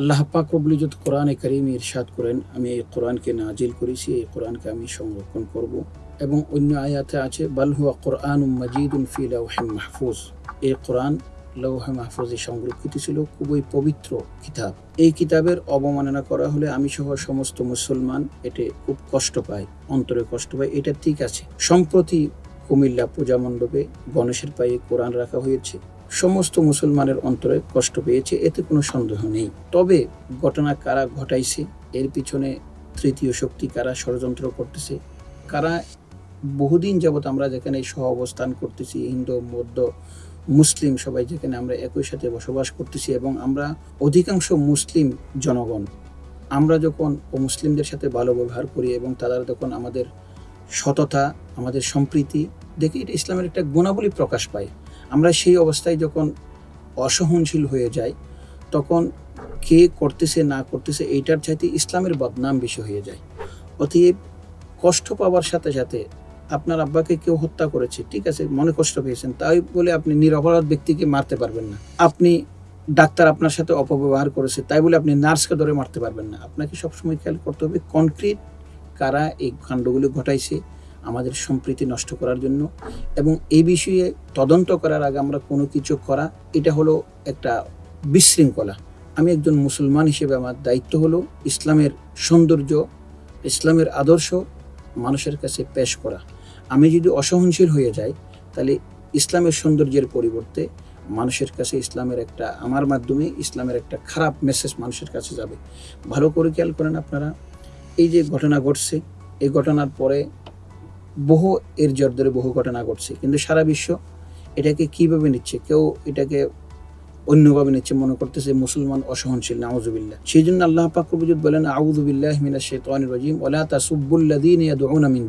আল্লাহ পাক রব্বুল ইজ্জত কোরআনে করিম ইরশাদ করেন, আমি এই কোরআনকে নাজিল করেছি, এই কোরআনকে আমি সংরক্ষণ করব। এবং অন্য আয়াতে আছে, বাল হুয়া কোরআন মাজিদুন ফি লাউহিন মাহফুজ। এই কোরআন লৌহে মাহফুজে সংরক্ষিত ছিল, খুবই পবিত্র কিতাব। এই কিতাবের অবমাননা করা হলে আমি সহ সমস্ত মুসলমান এতে খুব কষ্ট পায় অন্তরে কষ্ট পায় এটা ঠিক আছে। সম্প্রতি কুমিল্লা পূজা মণ্ডপে গণেশের পায়ে কোরআন রাখা হয়েছে। সমস্ত মুসলমানের অন্তরে কষ্ট পেয়েছে, এতে কোনো সন্দেহ নেই। তবে ঘটনা কারা ঘটাইছে, এর পিছনে তৃতীয় শক্তি কারা ষড়যন্ত্র করতেছে, কারা বহুদিন যাবৎ আমরা যেখানে সহ অবস্থান করতেছি, হিন্দু মধ্য মুসলিম সবাই যেখানে আমরা একই সাথে বসবাস করতেছি এবং আমরা অধিকাংশ মুসলিম জনগণ। আমরা যখন মুসলিমদের সাথে ভালো ব্যবহার করি এবং তারা যখন আমাদের সততা, আমাদের সম্প্রীতি, দেখি এটা ইসলামের একটা গুণাবলী প্রকাশ পায়। আমরা সেই অবস্থায় যখন অসহনশীল হয়ে যাই, তখন কে করতেছে, না করতেছে, এইটার চাইতে ইসলামের বদনাম বেশি হয়ে যায়। অতএব কষ্ট পাওয়ার সাথে সাথে আপনার আব্বাকে কেউ হত্যা করেছে, ঠিক আছে, মনে কষ্ট পেয়েছেন, তাই বলে আপনি নিরপরাধ ব্যক্তিকে মারতে পারবেন না। আপনি ডাক্তার আপনার সাথে অপব্যবহার করেছে, তাই বলে আপনি নার্সকে ধরে মারতে পারবেন না। আপনাকে সবসময় খেয়াল করতে হবে, কনক্রিট কারা এই কাণ্ডগুলি ঘটাইছে আমাদের সম্প্রীতি নষ্ট করার জন্য এবং এই বিষয়ে তদন্ত করার আগে আমরা কোনো কিছু করা, এটা হলো একটা বিশৃঙ্খলা। আমি একজন মুসলমান হিসেবে আমার দায়িত্ব হলো ইসলামের সৌন্দর্য, ইসলামের আদর্শ মানুষের কাছে পেশ করা। আমি যদি অসহনশীল হয়ে যাই, তাহলে ইসলামের সৌন্দর্যের পরিবর্তে মানুষের কাছে ইসলামের একটা, আমার মাধ্যমে ইসলামের একটা খারাপ মেসেজ মানুষের কাছে যাবে। ভালো করে খেয়াল করেন আপনারা, এই যে ঘটনা ঘটছে, এই ঘটনার পরে বহু এর জোর ধরে বহু ঘটনা ঘটছে। কিন্তু সারা বিশ্ব এটাকে কীভাবে নিচ্ছে? কেউ এটাকে অন্যভাবে নিচ্ছে, মনে করতেছে মুসলমান অসহনশীল, নাউজুবিল্লাহ। সেই জন্য আল্লাহ পাক রবুজুদ বলেন ইয়াদউনা মিন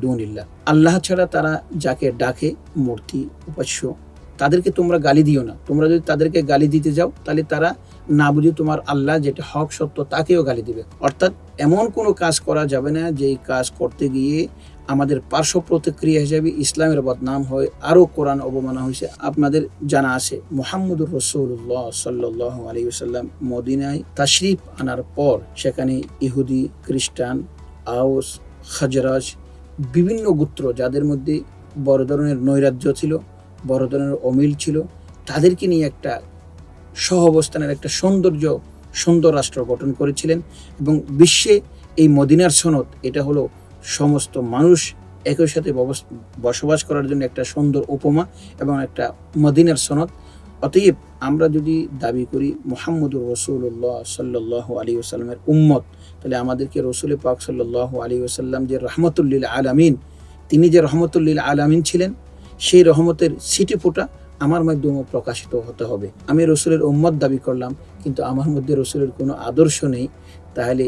আল্লাহ ছাড়া তারা যাকে ডাকে, মূর্তি, উপাস্য, তাদেরকে তোমরা গালি দিও না। তোমরা যদি তাদেরকে গালি দিতে যাও, তাহলে তারা না বুঝে তোমার আল্লাহ যেটা হক, সত্য, তাকেও গালি দিবে। অর্থাৎ এমন কোনো কাজ করা যাবে না যেই কাজ করতে গিয়ে আমাদের পার্শ্ব প্রতিক্রিয়া হিসেবে ইসলামের বদনাম হয়, আরও কোরআন অবমানা হয়েছে। আপনাদের জানা আছে, মোহাম্মদুর রসুল্লাহ সাল্লাহ আলী সাল্লাম মদিনায় তাশরিফ আনার পর সেখানে ইহুদি, খ্রিস্টান আউস খাজরাজ, বিভিন্ন গোত্র যাদের মধ্যে বড় ধরনের নৈরাজ্য ছিল, বড় ধরনের অমিল ছিল, তাদেরকে নিয়ে একটা সহ অবস্থানের একটা সৌন্দর্য, সুন্দর রাষ্ট্র গঠন করেছিলেন এবং বিশ্বে এই মদিনার সনদ, এটা হলো সমস্ত মানুষ একই সাথে বসবাস করার জন্য একটা সুন্দর উপমা এবং একটা মদিনার সনদ। অতএব আমরা যদি দাবি করি মোহাম্মদুর রসুল্লাহ সাল্লাহ আলী ওসাল্লামের উম্মত, তাহলে আমাদেরকে রসুল পাক সাল্লাহ আলী ওসাল্লাম যে রহমতুল্লিল আলামিন, তিনি যে রহমতুল্লিল আলামিন ছিলেন, সেই রহমতের সিটি ফোটা আমার মাধ্যমে প্রকাশিত হতে হবে। আমি রসুলের উম্মত দাবি করলাম, কিন্তু আমার মধ্যে রসুলের কোনো আদর্শ নেই। তাহলে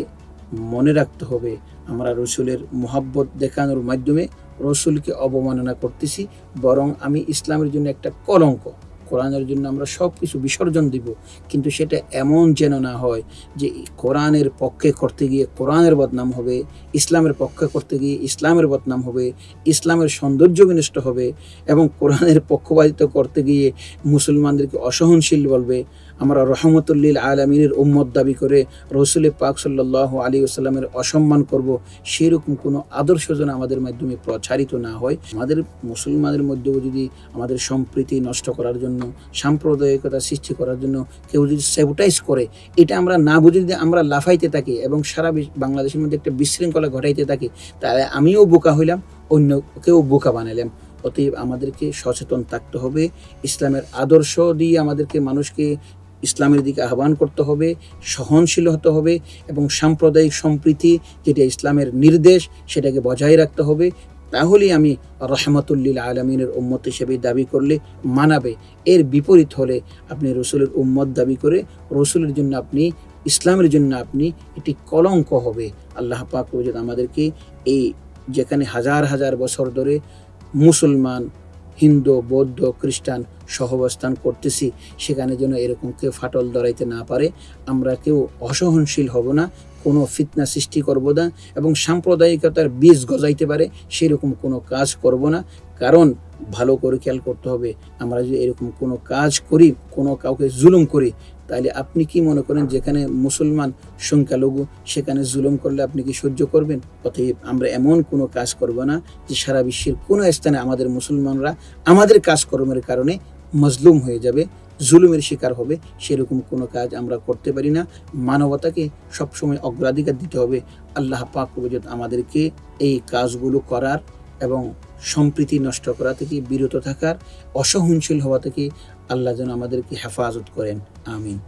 মনে রাখতে হবে। আমরা রসুলের মোহাব্বত দেখানোর মাধ্যমে রসুলকে অবমাননা করতেছি, বরং আমি ইসলামের জন্য একটা কলঙ্ক। কোরআনের জন্য আমরা সব কিছু বিসর্জন দিব, কিন্তু সেটা এমন যেন না হয় যে কোরআনের পক্ষে করতে গিয়ে কোরআনের বদনাম হবে, ইসলামের পক্ষে করতে গিয়ে ইসলামের বদনাম হবে, ইসলামের সৌন্দর্য বিনষ্ট হবে এবং কোরআনের পক্ষপাতিত্ব করতে গিয়ে মুসলমানদেরকে অসহনশীল বলবে। আমরা রহমতুল্লিল আলমিনের উম্মত দাবি করে রসুল পাক সাল্লাহ আলী আসাল্লামের অসম্মান করব, সেরকম কোনো আদর্শ যেন আমাদের মাধ্যমে প্রচারিত না হয়। আমাদের মুসলমানের মধ্যেও যদি আমাদের সম্প্রীতি নষ্ট করার জন্য সাম্প্রদায়িকতা সৃষ্টি করার জন্য কেউ যদি সেবটাইজ করে, এটা আমরা না বুঝে যদি আমরা লাফাইতে থাকি এবং সারা বাংলাদেশের মধ্যে একটা বিশৃঙ্খলা ঘটাইতে থাকি, তাহলে আমিও বোকা হইলাম, অন্য কেউ বোকা বানালাম অতএব আমাদেরকে সচেতন থাকতে হবে, ইসলামের আদর্শ দিয়ে আমাদেরকে মানুষকে ইসলামের দিকে আহ্বান করতে হবে, সহনশীল হতে হবে এবং সাম্প্রদায়িক সম্প্রীতি, যেটা ইসলামের নির্দেশ, সেটাকে বজায় রাখতে হবে। তাহলেই আমি রহমতুল্লিল আলমিনের উম্মত হিসেবে দাবি করলে মানাবে। এর বিপরীত হলে আপনি রসুলের উম্মত দাবি করে রসুলের জন্য আপনি, ইসলামের জন্য আপনি এটি কলঙ্ক হবে। আল্লাহ পাক আমাদেরকে এই যেখানে হাজার হাজার বছর ধরে মুসলমান হিন্দু, বৌদ্ধ, খ্রিস্টান সহবস্থান করতেছি, সেখানে যেন এরকম কেউ ফাটল ধরাইতে না পারে। আমরা কেউ অসহনশীল হব না, কোনো ফিতনা সৃষ্টি করব না এবং সাম্প্রদায়িকতার বীজ গজাইতে পারে, সেরকম কোনো কাজ করব না। কারণ ভালো করে খেয়াল করতে হবে, আমরা যদি এরকম কোনো কাজ করি, কোনো কাউকে জুলুম করি তাহলে আপনি কি মনে করেন যেখানে মুসলমান সংখ্যালঘু, সেখানে জুলুম করলে আপনি কি সহ্য করবেন? অতএব আমরা এমন কোনো কাজ করব না যে সারা বিশ্বের কোনো স্থানে আমাদের মুসলমানরা আমাদের কাজকর্মের কারণে মজলুম হয়ে যাবে, জুলুমের শিকার হবে। সেরকম কোনো কাজ আমরা করতে পারি না। মানবতাকে সবসময় অগ্রাধিকার দিতে হবে। আল্লাহ পাক আমাদেরকে এই কাজগুলো করার এবং সম্প্রীতি নষ্ট করা থেকে, বিরত থাকার, অসহনশীল হওয়া থেকে আল্লাহ যেন আমাদেরকে হেফাজত করেন। আমিন।